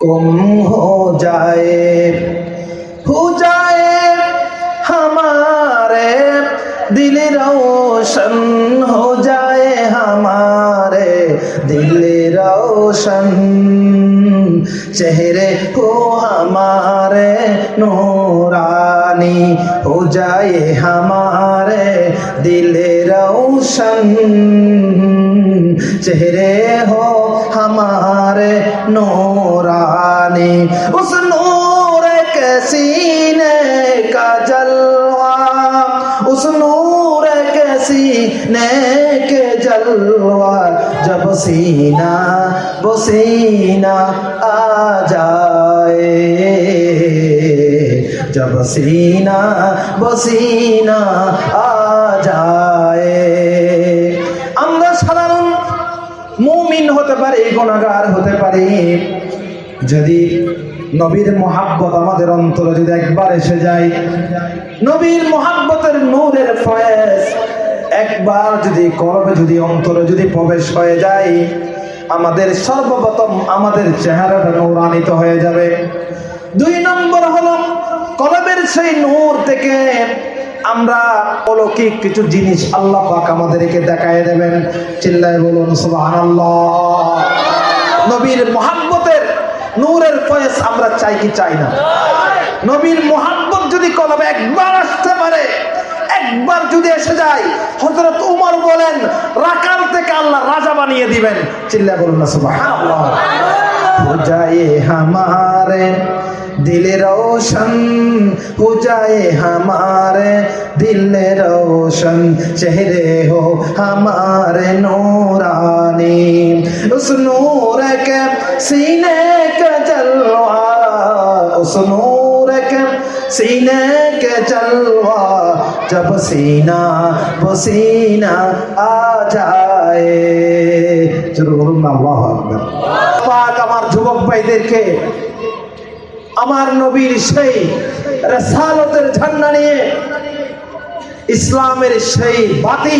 गुम हो जाए हो जाए हमारे दिल रोशन हो जाए हमारे दिल रोशन चेहरे को हमारे नूरानी हो जाए हमारे दिल रोशन चेहरे हो हमारे نے اس نور کے سینے کا جلوہ، اس نور کے سینے کے جلوہ۔ جب سینہ، وہ سینہ آ جائے۔ جب سینہ، وہ سینہ آ جائے۔ আমরা সাধারণ মুমিন হতে পারি গুণাগার যদি নবীর মোহাব্বত আমাদের অন্তরে যদি একবার এসে যায়, নবীর মোহাব্বতের নূরের ফয়েজ একবার যদি করবে যদি অন্তরে যদি প্রবেশ হয়ে যায়, আমাদের সর্বপ্রথম আমাদের চেহারাটা নূরান্বিত হয়ে যাবে। দুই নম্বর হলো কলবের সেই নূর থেকে আমরা অলৌকিক কিছু জিনিস আল্লাহ পাক আমাদেরকে দেখায় দেবেন। চিল্লায় বলুন, সুবহানাল্লাহ। নবীর মোহাব্বতের নূরের ফয়েস আমরা চাই কি চাই না? নবীর মোহাম্মদ যদি কলমে একবার আসতে পারে একবার যদি এসে যায় হজরত উমর বলেন রাকাল থেকে আল্লাহ রাজা বানিয়ে দিবেন। চিল্লা বলুন না সুবাহ হামারে दिल रोशन हो जाए हमारे दिल रोशन चेहरे हो हमारे नूरानी उस नूर के सीने का जलवा उस नूर के सीने के जलवा जब सीना वो सीना आ जाए चलो बोलून ना अल्लाह अकबर পাক আমার যুবক ভাইদেরকে আমার নবীর সেই রেসালতের ঝান্ডা নিয়ে ইসলামের সেই বাতি,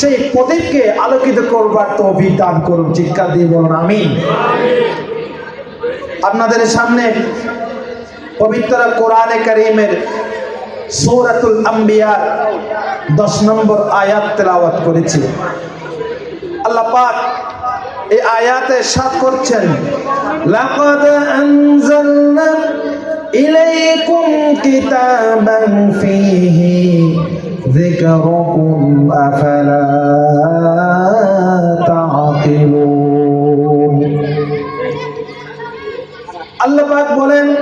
সেই প্রদীপকে আলোকিত করবার তৌফিক দান করুন। চিৎকার দিয়ে বলুন আমি আপনাদের সামনে পবিত্র কোরআনে করিমের সূরাতুল আম্বিয়া দশ নম্বর আয়াত তেলাওয়াত করেছি। আল্লাহ পাক এই আয়াতে সাত করছেন, লাকাদ ইলাইকুম কিতাবান ফীহি যিকরুকুম আফালা তাআকিলুন আল্লাহ পাক বলেন,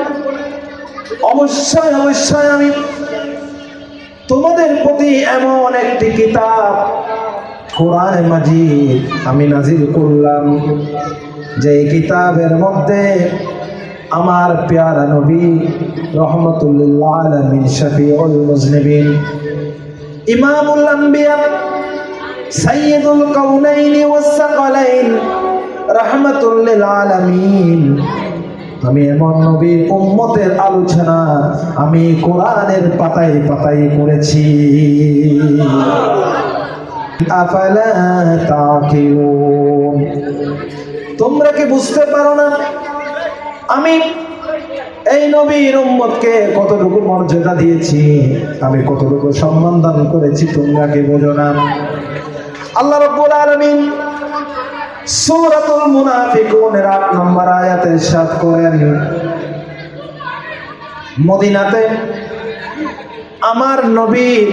অবশ্যই অবশ্যই আমি তোমাদের প্রতি এমন একটি কিতাব কোরআনে মাজিদ আমি নাজিল করলাম যে কিতাবের মধ্যে আমার পেয়ারা নবী রহমতুল্লাহ আলমিন শফিউল মুজনিবিন। ইমামুল আম্বিয়া সাইয়্যিদুল কাউনাইন ওয়াস সাকালাইন রাহমাতুল আলামিন। আমি এমন নবীর উম্মতের আলোচনা আমি কোরআনের পাতায় পাতায় করেছি। তোমরা কি বুঝতে পারো না? আমি এই নবীর উম্মতকে কতটুকু মর্যাদা দিয়েছি? আমি কতটুকু সম্মান দান করেছি তোমরা কি বোঝো না। আল্লাহ রাব্বুল আলামিন সূরাতুল মুনাফিকুনের 8 নম্বর আয়াতে ইরশাদ করেন, মদিনাতে আমার নবীর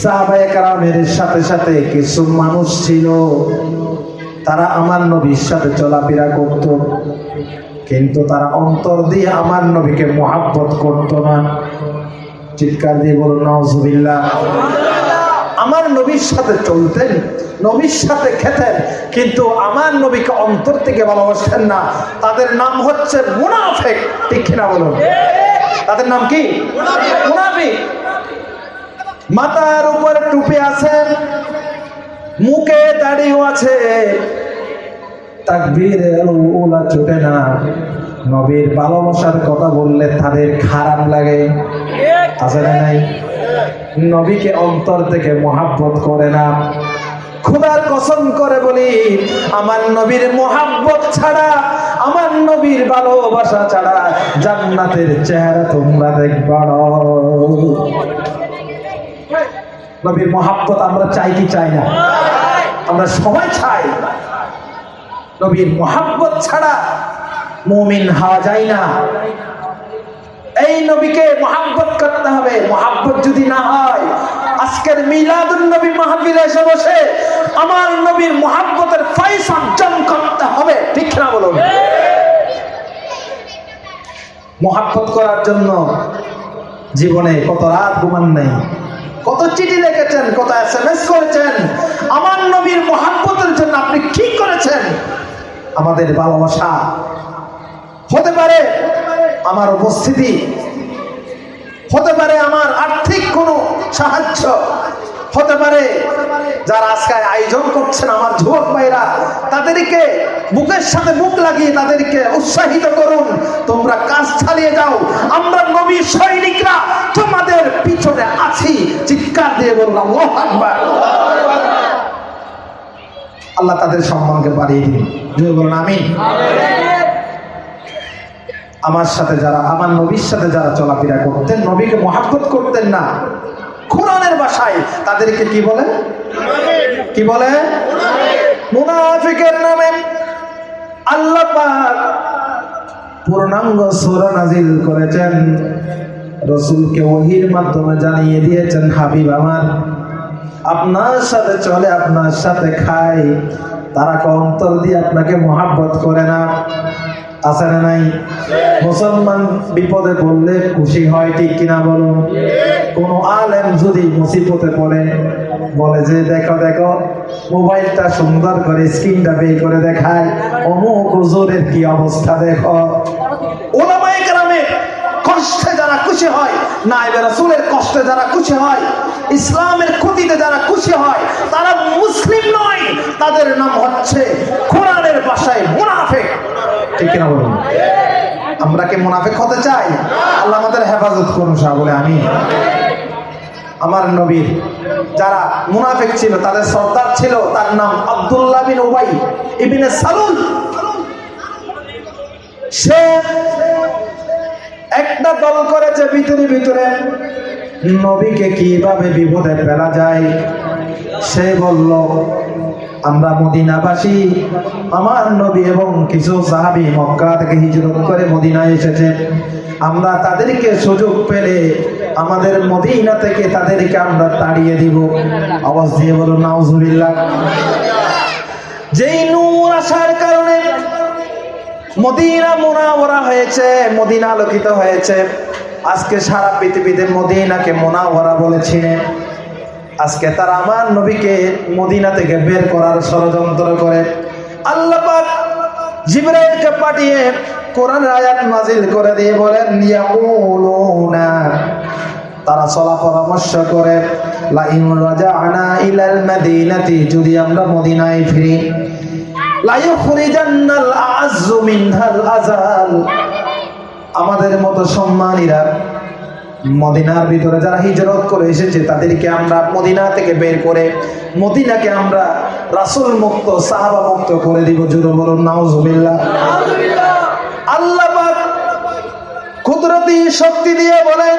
সাহাবায়ে কারামের সাথে সাথে কিছু মানুষ ছিল, তারা আমার নবীর সাথে চলাফেরা করত। কিন্তু তারা অন্তর দিয়ে আমার নবীকে মোহাব্বত করত না। চিৎকার দিয়ে বলুন নজবিল্লাহ আমার নবীর সাথে চলতেন, নবীর সাথে খেতেন, কিন্তু আমার নবীকে অন্তর থেকে ভালোবাসতেন না। তাদের নাম হচ্ছে মুনাফেক, ঠিক কিনা বলুন? তাদের নাম কি? মুনাফিক। মাথার উপরে টুপি আছে, মুখে দাড়িও আছে। তাকবীর ওলা ছোটে না। নবীর ভালোবাসার কথা বললে তাদের খারাপ লাগে। আছে না নাই? নবীকে অন্তর থেকে মহাব্বত করে না। খোদার কসম করে বলি, আমার নবীর মোহাব্বত ছাড়া, আমার নবীর ভালোবাসা ছাড়া জান্নাতের চেহারা তোমরা দেখবা নবীর মহাব্বত আমরা চাই কি চাই না? আমরা সবাই চাই। নবীর মহাব্বত ছাড়া মুমিন হওয়া যায় না। এই নবীকে মহাব্বত করতে হবে। মহাব্বত যদি না হয়, আজকের মিলাদুন নবী মাহফিলে এসে বসে আমার নবীর মহাব্বতের ফাইস অর্জন করতে হবে। ঠিক না বলুন? মহাব্বত করার জন্য জীবনে কত রাত ঘুমান নেই, কত চিঠি লিখেছেন, কত এস এম এস করেছেন। আমার নবীর মহাব্বতের জন্য আপনি কি করেছেন? আমাদের ভালোবাসা হতে পারে আমার উপস্থিতি, হতে পারে আমার আর্থিক কোনো সাহায্য, হতে পারে যারা আজকে আয়োজন করছেন আমার যুবক ভাইরা তাদেরকে বুকের সাথে বুক লাগিয়ে তাদেরকে উৎসাহিত করুন। তোমরা কাজ চালিয়ে যাও। আমরা নবী সৈনিকরা তোমাদের পিছনে আছি। চিৎকার দিয়ে বললাম আল্লাহ তাদের সম্মানকে বাড়িয়ে দিন। বলুন, আমিন। আমার সাথে যারা, আমার নবীর সাথে যারা চলাফেরা করতেন, নবীকে মহাব্বত করতেন না। কোরআনের ভাষায় তাদেরকে কি বলে? কি বলে? মুনাফিকের নামে। আল্লাহ পাক পূর্ণাঙ্গ সূরা নাজিল করেছেন। রসুলকে ওহির মাধ্যমে জানিয়ে দিয়েছেন, হাবিব আমার, আপনার সাথে চলে, আপনার সাথে খায় তারা অন্তর দিয়ে আপনাকে মহাব্বত করে না। আছে না নাই? মুসলমান বিপদে পড়লে খুশি হয়, ঠিক কিনা বলুন? কোন আলেম যদি মুসিবতে পড়ে, বলে যে, দেখো দেখো, মোবাইলটা সুন্দর করে, স্ক্রিনটা বের করে দেখায়, অমুক হুজুরের কি অবস্থা, দেখো। কষ্টে যারা খুশি হয় কষ্টে যারা খুশি হয়, ইসলামের ক্ষতিতে যারা খুশি হয়, তারা মুসলিম নয়, তাদের নাম হচ্ছে কোরআনের ভাষায় মুনাফিক। ঠিক কিনা বলুন? আমরা কি মুনাফিক হতে চাই? আল্লাহ আমাদের হেফাজত করুন সাহা বলে আমি আমার নবীর যারা মুনাফিক ছিল, তাদের সর্দার ছিল, তার নাম আব্দুল্লাহ বিন উবাই ইবিনে সালুল। সে একটা দল করেছে ভিতরে ভিতরে। নবীকে কীভাবে বিপদে ফেলা যায়? সে বলল আমরা মদিনাবাসী, আমার নবী এবং কিছু সাহাবি মক্কা থেকে হিজরত করে মদিনায় এসেছে। আমরা তাদেরকে সুযোগ পেলে আমাদের মদিনা থেকে তাদেরকে আমরা তাড়িয়ে দিব। আওয়াজ দিয়ে বলুন, নাউজুবিল্লাহ। যেই নূর আসার কারণে মদিনা মোনাওয়ারা হয়েছে, মদিনা আলোকিত হয়েছে। আজকে সারা পৃথিবীতে মদিনাকে মোনাওয়ারা বলেছিলেন আজকে তারা আমার নবীকে মদিনা থেকে বের করার ষড়যন্ত্র করে। আল্লাহ পাক জিবরাইলকে পাঠিয়ে কোরআনের আয়াত নাজিল করে দিয়ে বলেন, ইয়াকুলুনা তারা চলা পরামর্শ করে, লাইন রাজাআনা ইলাল মাদিনাতি যদি আমরা মদিনায় ফিরি লাইখরিজান্নাল আযু মিনহাল আযাল আমাদের মতো সম্মানীরা মদিনার ভিতরে যারা হিজরত করে এসেছে, তাদেরকে আমরা মদিনা থেকে বের করে মদিনাকে আমরা রাসুল মুক্ত সাহাবা মুক্ত করে দিব। জুরু বলুন, নাউজুবিল্লাহ। আল্লাহ কুদরতি শক্তি দিয়ে বলেন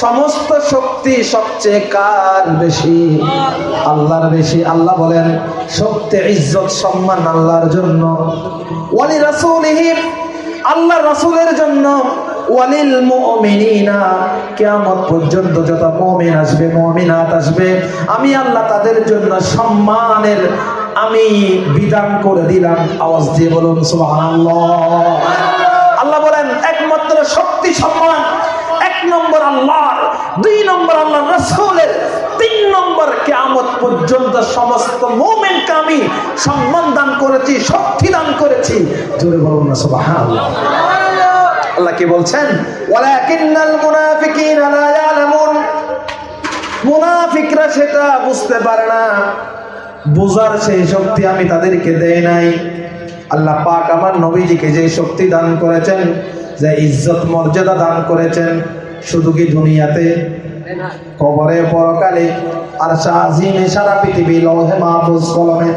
সমস্ত শক্তি সবচেয়ে কার বেশি? আল্লাহর বেশি। আল্লাহ বলেন, শক্তি, ইজ্জত, সম্মান আল্লাহর জন্য। ওয়ালি রাসূলিহি আল্লাহ রাসূলের জন্য। ওয়ালিল মুমিনিনা, কিয়ামত পর্যন্ত যত মুমিন আসবে, মুমিনাত আসবে, আমি আল্লাহ তাদের জন্য সম্মানের আমি বিধান করে দিলাম। আওয়াজ দিয়ে বলুন, সুবহানাল্লাহ। আল্লাহ বলেন, একমাত্র শক্তি, সম্মান নম্বর আল্লাহর, দুই নম্বর আল্লাহ রসুলের, তিন নম্বর কেয়ামত পর্যন্ত সমস্ত মোমেন্টকে আমি সম্মান দান করেছি, শক্তি দান করেছি। জোরে বলুন না, সুবহানাল্লাহ। আল্লাহ কি বলছেন? মুনাফিকরা সেটা বুঝতে পারে না। বুঝার সেই শক্তি আমি তাদেরকে দেই নাই। আল্লাহ পাক আমার নবীজিকে যে শক্তি দান করেছেন, যে ইজ্জত, মর্যাদা দান করেছেন শুধু কি দুনিয়াতে? কবরে পরকালে আর শাহিমে সারা পৃথিবী লৌহে মাহফুজ কলমে।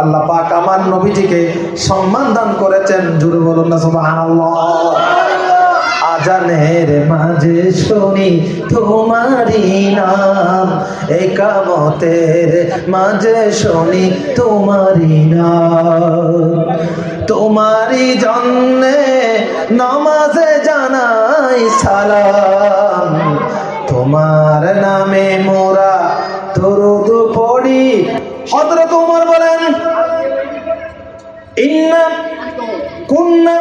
আল্লাহ পাক আমার নবীজিকে সম্মান দান করেছেন। জুড়ে বলুন না, সুবহানাল্লাহ। আজানের মাঝে শুনি তোমারি নাম, একামতের মাঝে শুনি তোমারি নাম। তোমারি জন্যে নমাজে জানাই সালাম। তোমার নামে মোরা দরুদ পড়ি। হযরত ওমর বলেন, ইন্না কুন্না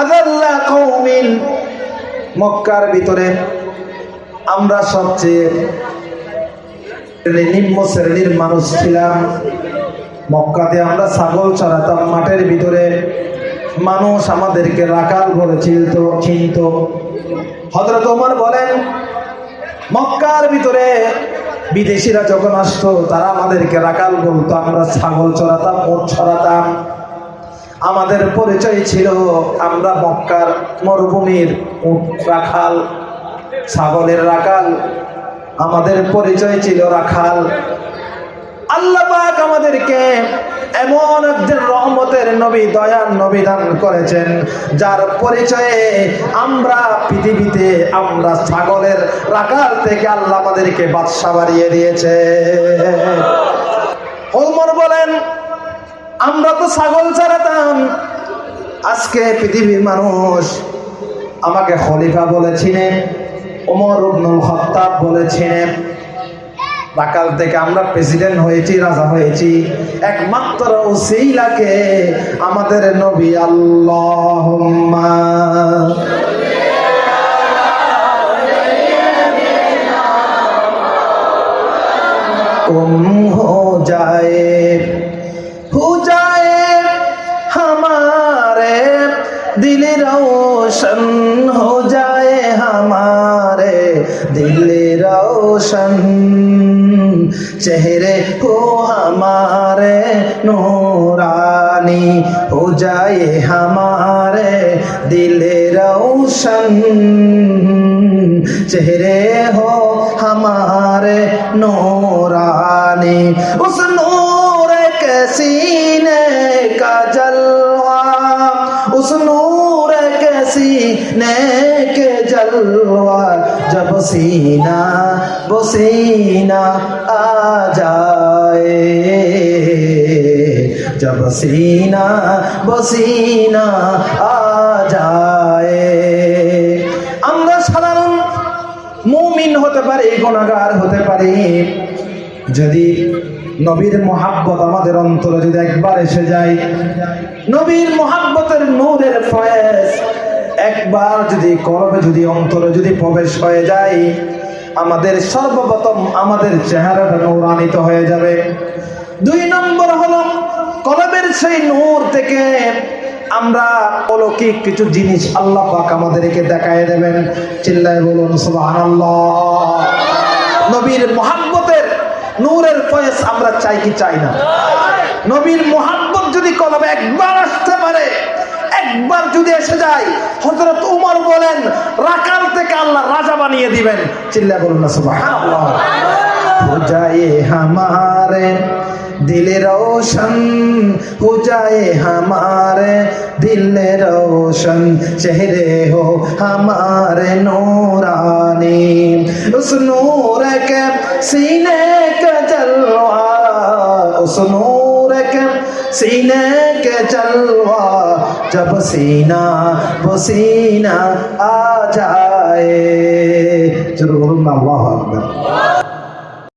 আযাল্লা কওমিন। মক্কার ভিতরে আমরা সবচেয়ে নিম্ন শ্রেণির মানুষ ছিলাম। মক্কাতে আমরা ছাগল চড়াতাম, মাঠের ভিতরে মানুষ আমাদেরকে রাখাল বলে চিনত চিনত। হজরত ওমর বলেন, মক্কার ভিতরে বিদেশিরা যখন আসতো, তারা আমাদেরকে রাখাল বলতো, আমরা ছাগল চড়াতাম ওট ছড়াতাম আমাদের পরিচয় ছিল, আমরা মক্কার মরুভূমির উট রাখাল, ছাগলের রাখাল। আমাদের পরিচয় ছিল রাখাল। আল্লাহ পাক আমাদেরকে এমন একজন রহমতের নবী, দয়ার নবী করেছেন, যার পরিচয়ে আমরা পৃথিবীতে আমরা ছাগলের রাখাল থেকে আল্লাহ আমাদেরকে বাদশা বাড়িয়ে দিয়েছে। ওমর বলেন, আমরা তো ছাগল ছাড়াতাম। আজকে পৃথিবীর মানুষ আমাকে খলিফা বলেছিলেন, ওমর উবনুল খত্তাব বলেছিলেন বাকাল থেকে আমরা প্রেসিডেন্ট হয়েছি, রাজা হয়েছি। একমাত্র ও ওসেইলাকে আমাদের নবী আল্লাহ যায় হো যায় হামারে দিল রোশন, হো যায় হামারে দিল রোশন। چہرے ہو ہمارے نورانی ہو جائے ہمارے دل روشن۔ چہرے ہو ہمارے نورانی، اس نور کے سینے کا جلوہ، اس نور کے سینے کے جلوہ۔ جب سینہ सीना आ जाए जब सीना वो सीना आ जाए আমরা সাধারণ মুমিন হতে পারি গুণাগার হতে পারি যদি নবীর মোহাব্বত আমাদের অন্তরে যদি একবার এসে যায় নবীর মোহাব্বতের নূরের ফয়েজ একবার যদি কলবে যদি অন্তরে যদি প্রবেশ হয়ে যায় আমাদের সর্বপ্রথম আমাদের চেহারাটা নৌরানিত হয়ে যাবে। দুই নম্বর হলো কলমের সেই নূর থেকে আমরা অলৌকিক কিছু জিনিস আল্লাহ পাক আমাদেরকে দেখায় দেবেন। চিল্লায় বলুন, সুবহানাল্লাহ। নবীর মোহাব্বতের নূরের ফয়েস আমরা চাই কি চাই না? নবীর মোহাব্বত যদি কলমে একবার আসতে পারে একবার যদি এসে যায় হজরত উমর বলেন, রাকাল থেকে আল্লাহ রাজা বানিয়ে দিবেন। চিল্লা বলুন না হামারে, দিল রোশন। হো যায় হামারে, দিল রোশন। চেহরে হো হামারে নোরানি। উস নূর কে সিনে কা জলওয়া। উস নূর কে সিনে কে জলওয়া। जब सीना वो सीना आ जाए जरूर अल्लाह अकबर